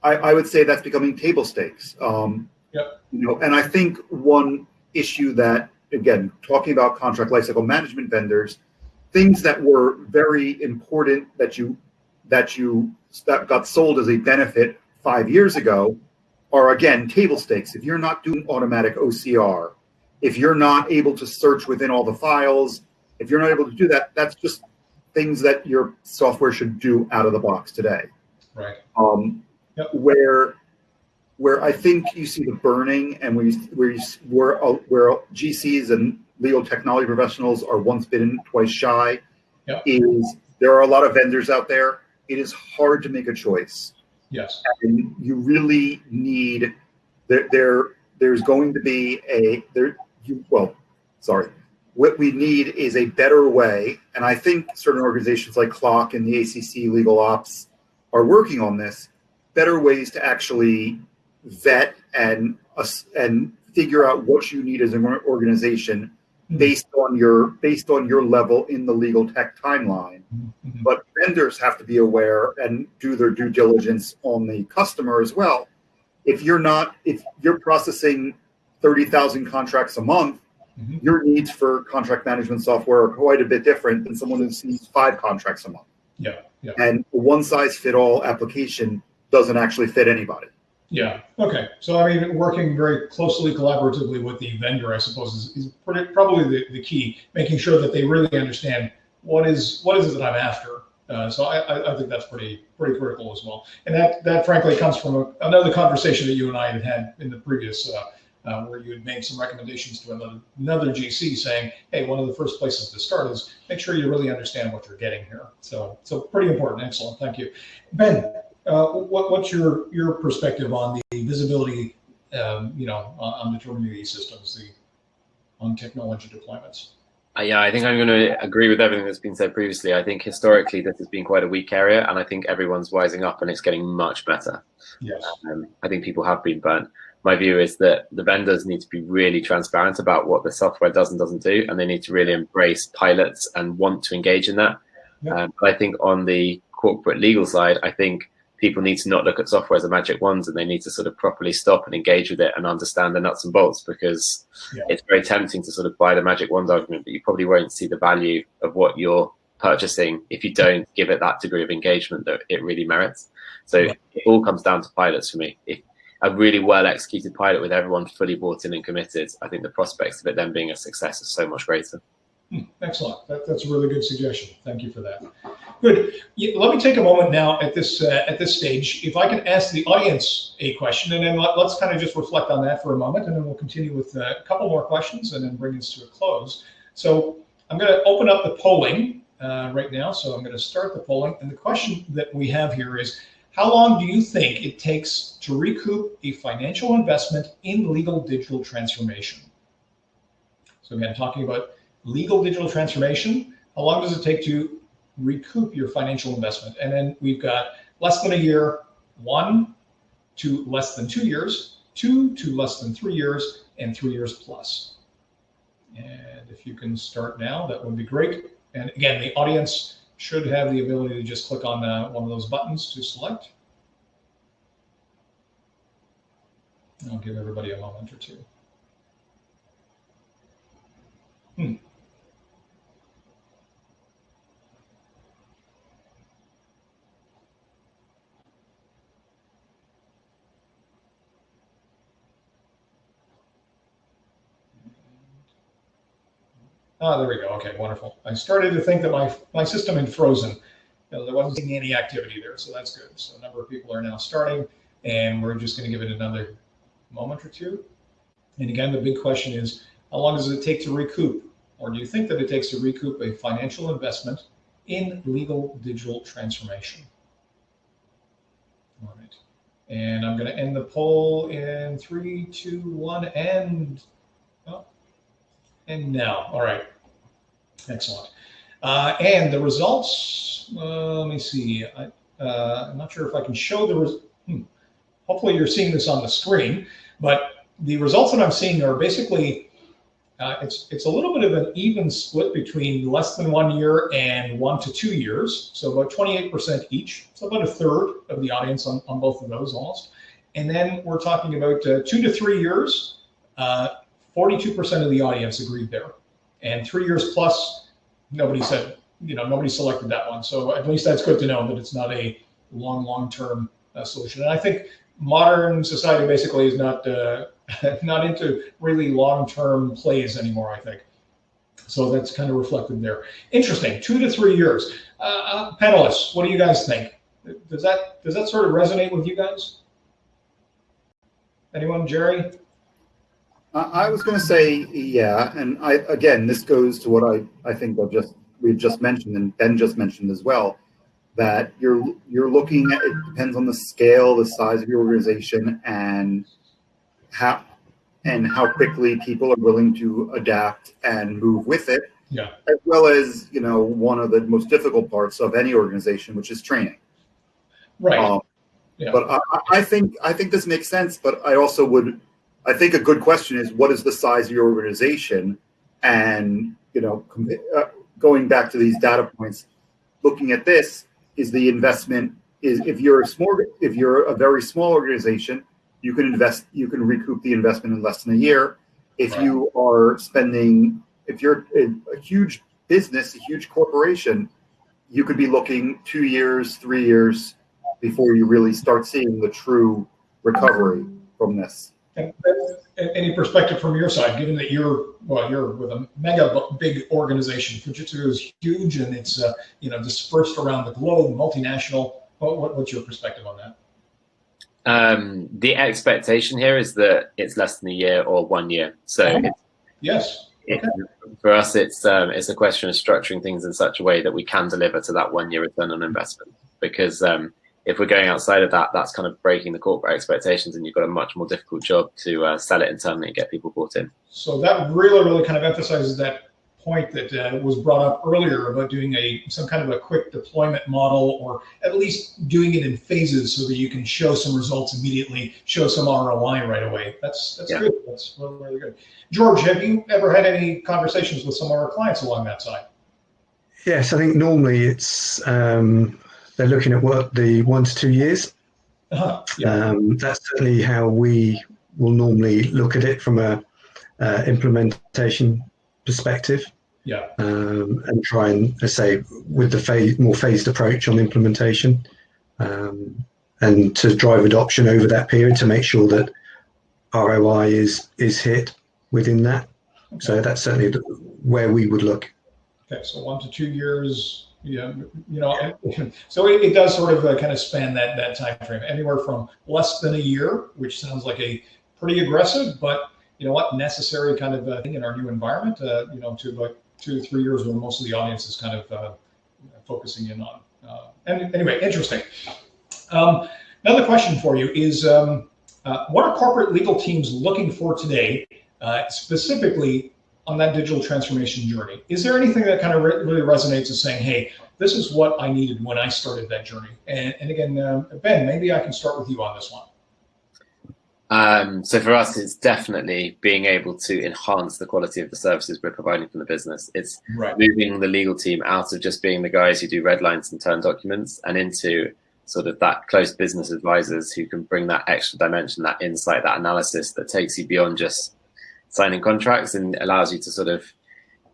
I, I would say that's becoming table stakes. Um, Yep. You know, and I think one issue that again, talking about contract lifecycle management vendors, things that were very important that you that you that got sold as a benefit five years ago are again table stakes. If you're not doing automatic OCR, if you're not able to search within all the files, if you're not able to do that, that's just things that your software should do out of the box today. Right. Um, yep. Where where I think you see the burning and where you, where you, where, uh, where GCs and legal technology professionals are once bitten, twice shy, yep. is there are a lot of vendors out there. It is hard to make a choice. Yes. And you really need there. There, there's going to be a there. You, well, sorry. What we need is a better way, and I think certain organizations like CLOC and the ACC Legal Ops are working on this, better ways to actually vet and and figure out what you need as an organization mm-hmm. based on your based on your level in the legal tech timeline. Mm-hmm. But vendors have to be aware and do their due diligence on the customer as well. If you're not if you're processing 30,000 contracts a month, mm-hmm. your needs for contract management software are quite a bit different than someone who sees five contracts a month. Yeah. yeah. And one size fit all application doesn't actually fit anybody. Yeah. Okay. So I mean, working very closely, collaboratively with the vendor, I suppose, is, is pretty, probably the, the key. Making sure that they really understand what is what is it that I'm after. Uh, so I, I think that's pretty pretty critical as well. And that that frankly comes from a, another conversation that you and I had had in the previous. Uh, uh, where you had made some recommendations to another, another GC saying, hey, one of the first places to start is make sure you really understand what you're getting here. So, so pretty important. Excellent. Thank you. Ben, uh, what, what's your your perspective on the visibility, um, you know, on, on determining these systems, the on technology deployments? Uh, yeah, I think I'm going to agree with everything that's been said previously. I think historically this has been quite a weak area, and I think everyone's wising up and it's getting much better. Yes. Um, I think people have been burnt. My view is that the vendors need to be really transparent about what the software does and doesn't do, and they need to really embrace pilots and want to engage in that. Yeah. Um, but I think on the corporate legal side, I think people need to not look at software as a magic wand and they need to sort of properly stop and engage with it and understand the nuts and bolts because yeah. it's very tempting to sort of buy the magic wand argument, but you probably won't see the value of what you're purchasing if you don't give it that degree of engagement that it really merits. So yeah. it all comes down to pilots for me. If a really well executed pilot with everyone fully bought in and committed, I think the prospects of it then being a success is so much greater. Hmm, excellent. That, that's a really good suggestion. Thank you for that. Good. Let me take a moment now at this uh, at this stage. If I can ask the audience a question, and then let, us kind of just reflect on that for a moment, and then we'll continue with uh, a couple more questions, and then bring this to a close. So I'm going to open up the polling uh, right now. So I'm going to start the polling, and the question that we have here is. How long do you think it takes to recoup a financial investment in legal digital transformation? So again, talking about legal digital transformation, how long does it take to recoup your financial investment? And then we've got less than a year, one to less than two years, two to less than three years, and three years plus. And if you can start now, that would be great. And again, the audience should have the ability to just click on uh, one of those buttons to select. I'll give everybody a moment or two. Hmm. Ah, there we go. Okay, wonderful. I started to think that my my system had frozen. You know, there wasn't any activity there, so that's good. So a number of people are now starting, and we're just going to give it another moment or two. And again, the big question is, how long does it take to recoup? Or do you think that it takes to recoup a financial investment in legal digital transformation? All right. And I'm going to end the poll in three, two, one, and and now. All right. Excellent. Uh, and the results, uh, let me see. I, uh, I'm not sure if I can show the, hmm. hopefully you're seeing this on the screen, but the results that I'm seeing are basically, uh, it's, it's a little bit of an even split between less than one year and one to two years. So about 28% each. So about a third of the audience on, on both of those almost. And then we're talking about uh, two to three years, uh, 42% of the audience agreed there. And three years plus, nobody said, you know, nobody selected that one. So at least that's good to know that it's not a long, long-term uh, solution. And I think modern society basically is not uh, (laughs) not into really long-term plays anymore, I think. So that's kind of reflected there. Interesting, two to three years. Uh, uh panelists, what do you guys think? Does that does that sort of resonate with you guys? Anyone, Jerry? I was going to say, yeah, and I again, this goes to what I I think I've just we've just mentioned and Ben just mentioned as well, that you're you're looking at it depends on the scale, the size of your organization, and how and how quickly people are willing to adapt and move with it. Yeah. As well as you know, one of the most difficult parts of any organization, which is training. Right. Um, Yeah. But I, I- I think I think this makes sense. But I also would, I think a good question is what is the size of your organization, and you know, uh, going back to these data points, looking at this is the investment is if you're a small if you're a very small organization, you can invest you can recoup the investment in less than a year. If Right. you are spending if you're a, a huge business, a huge corporation, you could be looking two years, three years before you really start seeing the true recovery from this. And, any perspective from your side, given that you're well, you're with a mega big organization. Fujitsu is huge and it's uh, you know dispersed around the globe, multinational. What, what, what's your perspective on that? Um, the expectation here is that it's less than a year or one year. So Oh. it's Yes. it, for us, it's um, it's a question of structuring things in such a way that we can deliver to that one year return on investment. Because um, if we're going outside of that, that's kind of breaking the corporate expectations, and you've got a much more difficult job to uh, sell it internally and get people bought in. So that really, really kind of emphasizes that point that uh, was brought up earlier about doing a some kind of a quick deployment model, or at least doing it in phases so that you can show some results immediately, show some ROI right away. That's that's Yeah. good. That's really, really good. George, have you ever had any conversations with some of our clients along that side? Yes, I think normally it's um, they're looking at what the one to two years. Uh-huh. Yeah. Um, that's certainly how we will normally look at it from a uh, implementation perspective, Yeah. um, and try and say with the phase, more phased approach on implementation, um, and to drive adoption over that period to make sure that ROI is is hit within that. So that's certainly where we would look. Okay, so one to two years, yeah, you know, (laughs) so it, it does sort of uh, kind of span that that time frame, anywhere from less than a year, which sounds like a pretty aggressive, but you know what, necessary kind of uh, thing in our new environment, uh, you know, to like two three years where most of the audience is kind of uh, focusing in on. Uh, and anyway, interesting. Um, another question for you is, um, uh, what are corporate legal teams looking for today, specifically on that digital transformation journey. Is there anything that kind of re- really resonates as saying, hey, this is what I needed when I started that journey? And, and again, um, Ben, maybe I can start with you on this one. Um, so for us, it's definitely being able to enhance the quality of the services we're providing from the business. It's Right. moving the legal team out of just being the guys who do red lines and turn documents and into sort of that close business advisors who can bring that extra dimension, that insight, that analysis that takes you beyond just signing contracts and allows you to sort of,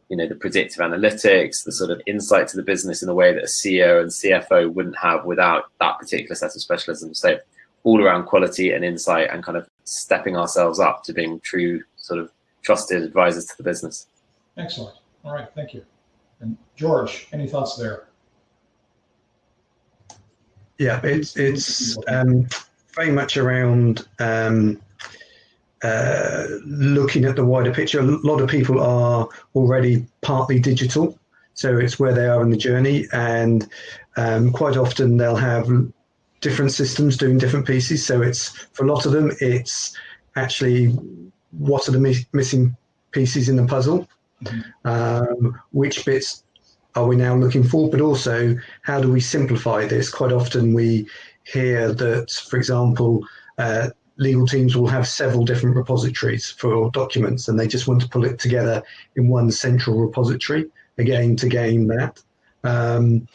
you know, the predictive analytics, the sort of insight to the business in a way that a CEO and CFO wouldn't have without that particular set of specialisms. So all around quality and insight and kind of stepping ourselves up to being true sort of trusted advisors to the business. Excellent. All right. Thank you. And George, any thoughts there? Yeah, it's it's um, very much around um, uh, looking at the wider picture. A lot of people are already partly digital, so it's where they are in the journey, and um, quite often they'll have different systems doing different pieces. So it's for a lot of them, it's actually what are the mi- missing pieces in the puzzle, Mhm. um, which bits are we now looking for, but also how do we simplify this? Quite often we hear that, for example, uh, legal teams will have several different repositories for documents and they just want to pull it together in one central repository, again, to gain that. Um,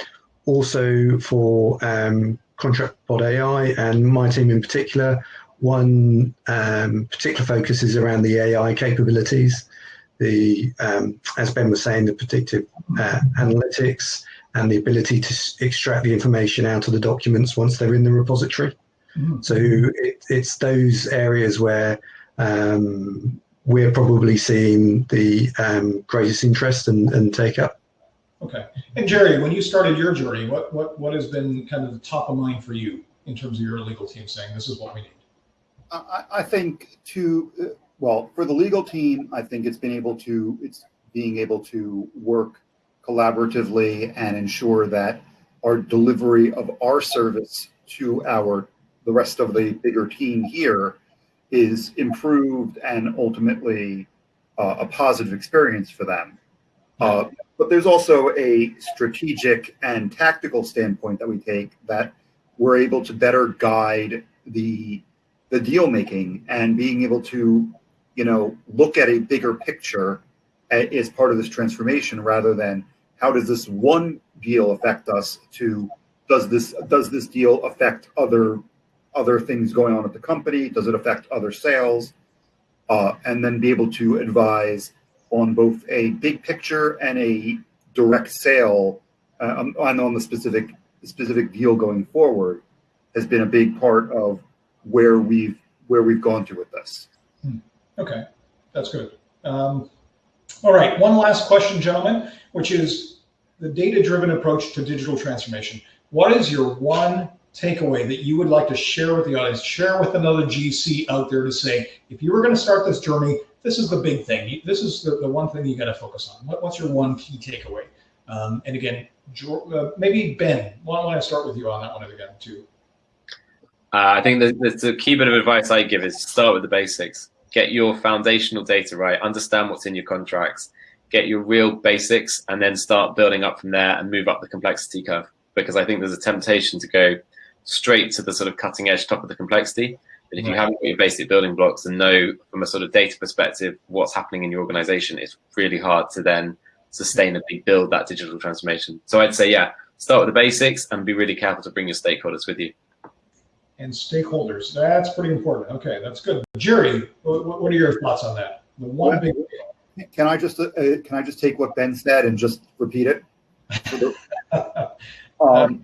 also for um, Contract AI and my team in particular, one um, particular focus is around the AI capabilities the um, as Ben was saying, the predictive uh, analytics and the ability to extract the information out of the documents once they're in the repository. Mhm. So it, it's those areas where um, we're probably seeing the um, greatest interest and, and take up. Okay. And Jerry, when you started your journey, what, what, what has been kind of the top of mind for you in terms of your legal team saying this is what we need? I, I think to uh, well for the legal team, I think it's been able to it's being able to work collaboratively and ensure that our delivery of our service to our the rest of the bigger team here is improved and ultimately uh, a positive experience for them. Uh, but there's also a strategic and tactical standpoint that we take that we're able to better guide the the deal making and being able to you know look at a bigger picture as part of this transformation rather than how does this one deal affect us to does this does this deal affect other other things going on at the company does it affect other sales uh, and then be able to advise on both a big picture and a direct sale uh, and on the specific specific deal going forward has been a big part of where we've where we've gone to with this. Hmm. Okay, that's good. Um, all right, one last question, gentlemen, which is the data-driven approach to digital transformation. What is your one takeaway that you would like to share with the audience, share with another GC out there to say, if you were going to start this journey, this is the big thing. This is the, the one thing you got to focus on. What, what's your one key takeaway? Um, and again, uh, maybe Ben, why don't I start with you on that one again too? Uh, I think the, the, key bit of advice I give is start with the basics. Get your foundational data right. Understand what's in your contracts. Get your real basics, and then start building up from there and move up the complexity curve. Because I think there's a temptation to go straight to the sort of cutting edge top of the complexity. But if right. you haven't got your basic building blocks and know from a sort of data perspective what's happening in your organization, it's really hard to then sustainably build that digital transformation. So I'd say, yeah, start with the basics and be really careful to bring your stakeholders with you. And stakeholders, that's pretty important. Okay, that's good. Jerry, what, are your thoughts on that? The one big. Can I just uh, can I just take what Ben said and just repeat it? (laughs) um,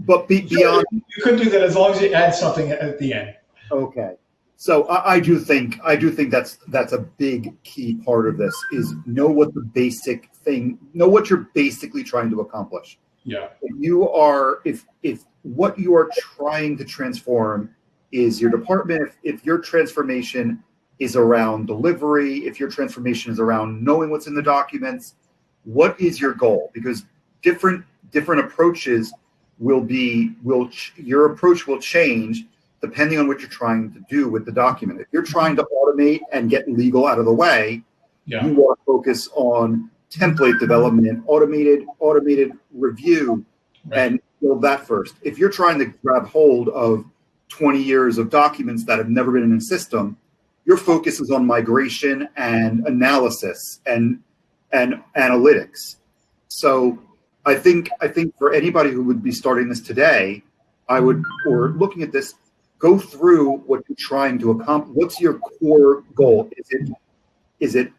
but be, beyond, you could do that as long as you add something at the end. Okay. So I, I, do think I do think that's that's a big key part of this is know what the basic thing know what you're basically trying to accomplish. Yeah. If you are if if what you are trying to transform is your department, if, if your transformation is around delivery, if your transformation is around knowing what's in the documents, what is your goal? Because different different approaches will be will your approach will change depending on what you're trying to do with the document. If you're trying to automate and get legal out of the way, yeah. you want to focus on template development, automated automated review, right. and build that first. If you're trying to grab hold of 20 years of documents that have never been in a system, your focus is on migration and analysis and and analytics. So I think I think for anybody who would be starting this today, I would or looking at this, go through what you're trying to accomplish. What's your core goal? Is it is it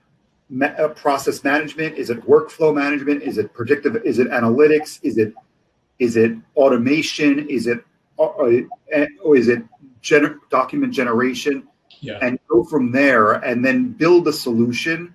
uh, process management? Is it workflow management? Is it predictive? Is it analytics? Is it is it automation? Is it uh, uh or is it gener- document generation? Yeah. And go from there, and then build a solution.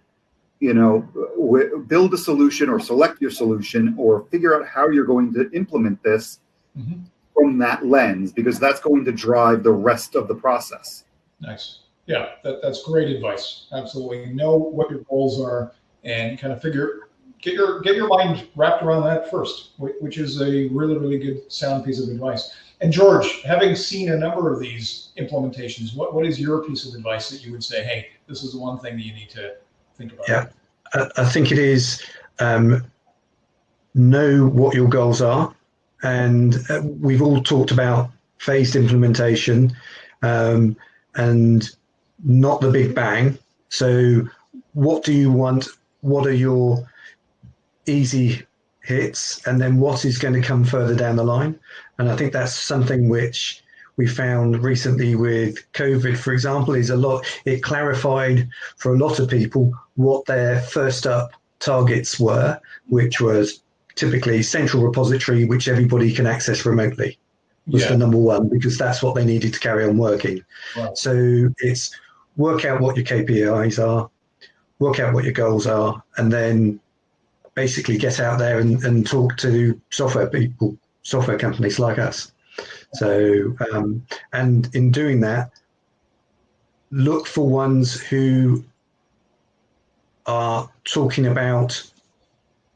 You know, w- build a solution or select your solution or figure out how you're going to implement this mm-hmm. from that lens, because that's going to drive the rest of the process. Nice. Yeah, that, that's great advice. Absolutely. Know what your goals are and kind of figure get your get your mind wrapped around that first, which is a really really good sound piece of advice. And George, having seen a number of these implementations, what what is your piece of advice that you would say? Hey, this is the one thing that you need to think about. Yeah, I, think it is um, know what your goals are, and uh, we've all talked about phased implementation, um, and not the big bang. So, what do you want? What are your easy hits and then what is going to come further down the line. And I think that's something which we found recently with COVID, for example, is a lot, it clarified for a lot of people what their first up targets were, which was typically central repository, which everybody can access remotely was yeah. the number one because that's what they needed to carry on working. Wow. So it's work out what your KPIs are, work out what your goals are, and then basically get out there and, and talk to software people, software companies like us. So, um, and in doing that, look for ones who are talking about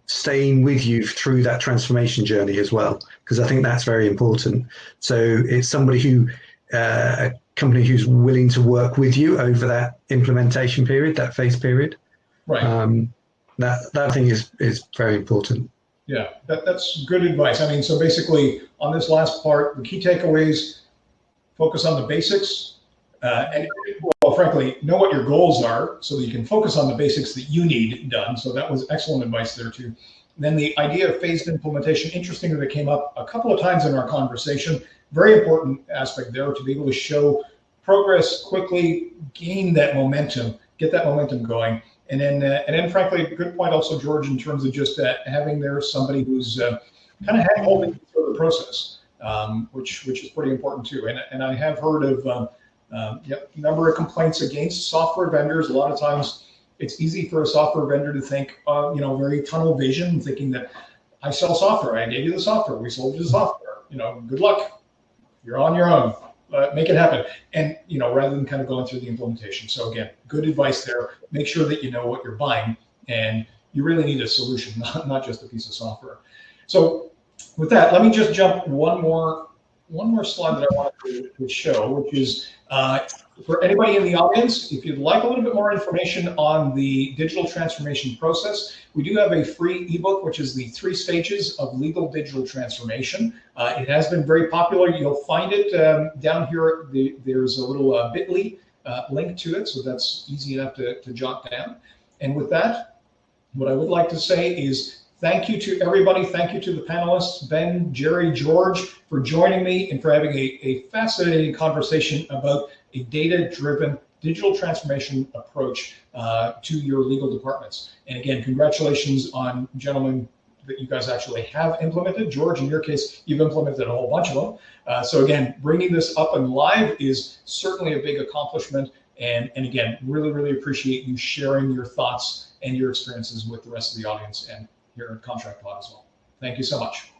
staying with you through that transformation journey as well, because I think that's very important. So it's somebody who, uh, a company who's willing to work with you over that implementation period, that phase period. Right. Um, that that thing is is very important. Yeah, that, that's good advice. I mean, so basically on this last part, the key takeaways, focus on the basics. Uh, and well, frankly, know what your goals are so that you can focus on the basics that you need done. So that was excellent advice there too. Then the idea of phased implementation, interesting that it came up a couple of times in our conversation. Very important aspect there to be able to show progress quickly, gain that momentum, get that momentum going. And then, uh, and then, frankly, good point also, George, in terms of just uh, having there somebody who's uh, kind of hand holding through the process, um, which which is pretty important too. And and I have heard of um, um, yep, number of complaints against software vendors. A lot of times, it's easy for a software vendor to think, uh, you know, very tunnel vision, thinking that I sell software. I gave you the software. We sold you the software. You know, good luck. You're on your own uh, make it happen. And, you know, rather than kind of going through the implementation. So again, good advice there. Make sure that you know what you're buying and you really need a solution, (laughs) not, not just a piece of software. So with that, let me just jump one more one more slide that I wanted to, to show, which is uh, for anybody in the audience, if you'd like a little bit more information on the digital transformation process, we do have a free ebook, which is the three stages of legal digital transformation. Uh, it has been very popular. You'll find it um, down here. The, there's a little uh, bit.ly uh, link to it, so that's easy enough to, to jot down. And with that, what I would like to say is Thank you to everybody. Thank you to the panelists, Ben, Jerry, George, for joining me and for having a, a fascinating conversation about a data-driven digital transformation approach uh, to your legal departments. And again, congratulations on gentlemen that you guys actually have implemented. George, in your case, you've implemented a whole bunch of them. Uh, so again, bringing this up and live is certainly a big accomplishment. And, and again, really, really appreciate you sharing your thoughts and your experiences with the rest of the audience and here at Contract Pod as well. Thank you so much.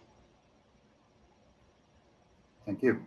Thank you.